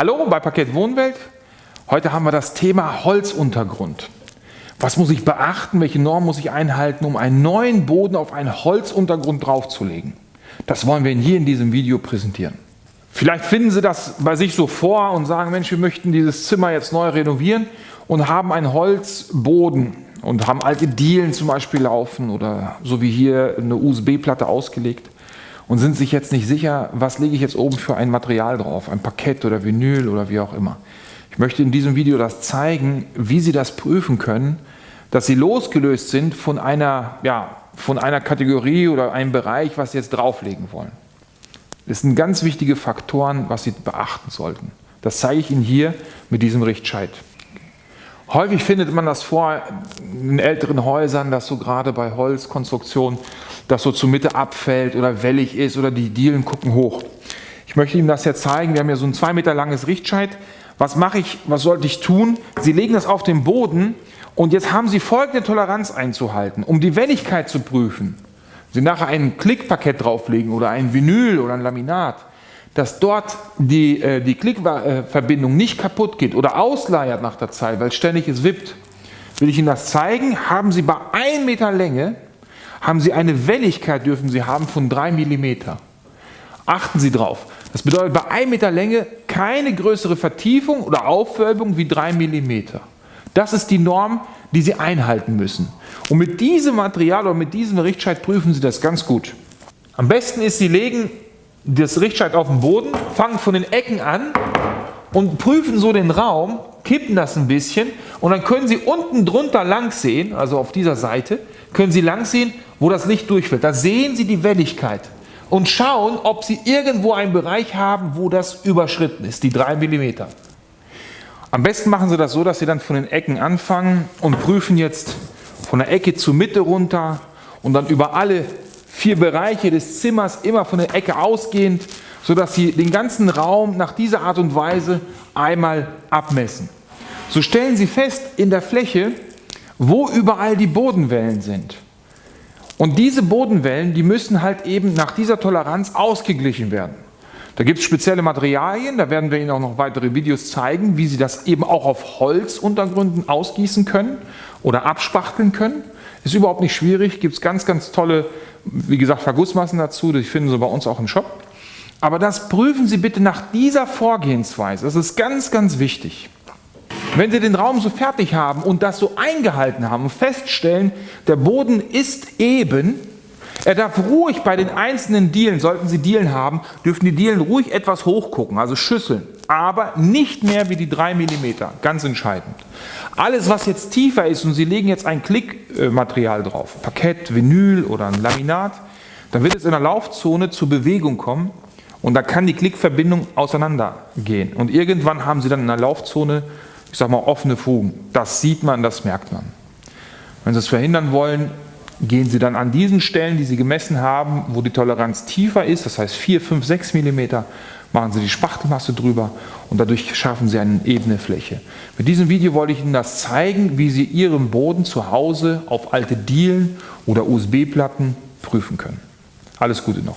Hallo bei Parkett Wohnwelt. Heute haben wir das Thema Holzuntergrund. Was muss ich beachten, welche Normen muss ich einhalten, um einen neuen Boden auf einen Holzuntergrund draufzulegen? Das wollen wir Ihnen hier in diesem Video präsentieren. Vielleicht finden Sie das bei sich so vor und sagen, Mensch, wir möchten dieses Zimmer jetzt neu renovieren und haben einen Holzboden und haben alte Dielen zum Beispiel laufen oder so wie hier eine USB-Platte ausgelegt und sind sich jetzt nicht sicher, was lege ich jetzt oben für ein Material drauf, ein Parkett oder Vinyl oder wie auch immer. Ich möchte in diesem Video das zeigen, wie Sie das prüfen können, dass Sie losgelöst sind von einer, ja, von einer Kategorie oder einem Bereich, was Sie jetzt drauflegen wollen. Das sind ganz wichtige Faktoren, was Sie beachten sollten. Das zeige ich Ihnen hier mit diesem Richtscheit. Häufig findet man das vor in älteren Häusern, dass so gerade bei Holzkonstruktionen das so zur Mitte abfällt oder wellig ist oder die Dielen gucken hoch. Ich möchte Ihnen das jetzt zeigen. Wir haben hier so ein zwei Meter langes Richtscheit. Was mache ich, was sollte ich tun? Sie legen das auf den Boden und jetzt haben Sie folgende Toleranz einzuhalten, um die Welligkeit zu prüfen. Sie nachher ein Klickparkett drauflegen oder ein Vinyl oder ein Laminat dass dort die, äh, die Klickverbindung nicht kaputt geht oder ausleiert nach der Zeit, weil ständig es wippt, will ich Ihnen das zeigen, haben Sie bei 1 Meter Länge, haben Sie eine Welligkeit, dürfen Sie haben von 3 mm. Achten Sie drauf. Das bedeutet bei 1 Meter Länge keine größere Vertiefung oder Aufwölbung wie 3 mm. Das ist die Norm, die Sie einhalten müssen. Und mit diesem Material oder mit diesem Richtscheit prüfen Sie das ganz gut. Am besten ist, Sie legen das Richtscheit auf den Boden, fangen von den Ecken an und prüfen so den Raum, kippen das ein bisschen und dann können Sie unten drunter lang sehen, also auf dieser Seite, können Sie lang sehen, wo das Licht durchfällt. Da sehen Sie die Welligkeit und schauen, ob Sie irgendwo einen Bereich haben, wo das überschritten ist, die 3 mm. Am besten machen Sie das so, dass Sie dann von den Ecken anfangen und prüfen jetzt von der Ecke zur Mitte runter und dann über alle vier Bereiche des Zimmers immer von der Ecke ausgehend, sodass Sie den ganzen Raum nach dieser Art und Weise einmal abmessen. So stellen Sie fest in der Fläche, wo überall die Bodenwellen sind. Und diese Bodenwellen, die müssen halt eben nach dieser Toleranz ausgeglichen werden. Da gibt es spezielle Materialien, da werden wir Ihnen auch noch weitere Videos zeigen, wie Sie das eben auch auf Holzuntergründen ausgießen können oder abspachteln können. Ist überhaupt nicht schwierig, gibt es ganz, ganz tolle wie gesagt, Vergussmassen dazu, die finden Sie bei uns auch im Shop. Aber das prüfen Sie bitte nach dieser Vorgehensweise. Das ist ganz, ganz wichtig. Wenn Sie den Raum so fertig haben und das so eingehalten haben feststellen, der Boden ist eben, er darf ruhig bei den einzelnen Dielen, sollten Sie Dielen haben, dürfen die Dielen ruhig etwas hochgucken, also schüsseln, aber nicht mehr wie die 3 mm, ganz entscheidend. Alles was jetzt tiefer ist und Sie legen jetzt ein Klickmaterial drauf, Parkett, Vinyl oder ein Laminat, dann wird es in der Laufzone zur Bewegung kommen und da kann die Klickverbindung auseinandergehen und irgendwann haben Sie dann in der Laufzone, ich sag mal offene Fugen. Das sieht man, das merkt man. Wenn Sie es verhindern wollen, gehen Sie dann an diesen Stellen, die Sie gemessen haben, wo die Toleranz tiefer ist, das heißt 4, 5, 6 mm, machen Sie die Spachtelmasse drüber und dadurch schaffen Sie eine ebene Fläche. Mit diesem Video wollte ich Ihnen das zeigen, wie Sie Ihren Boden zu Hause auf alte Dielen oder USB-Platten prüfen können. Alles Gute noch.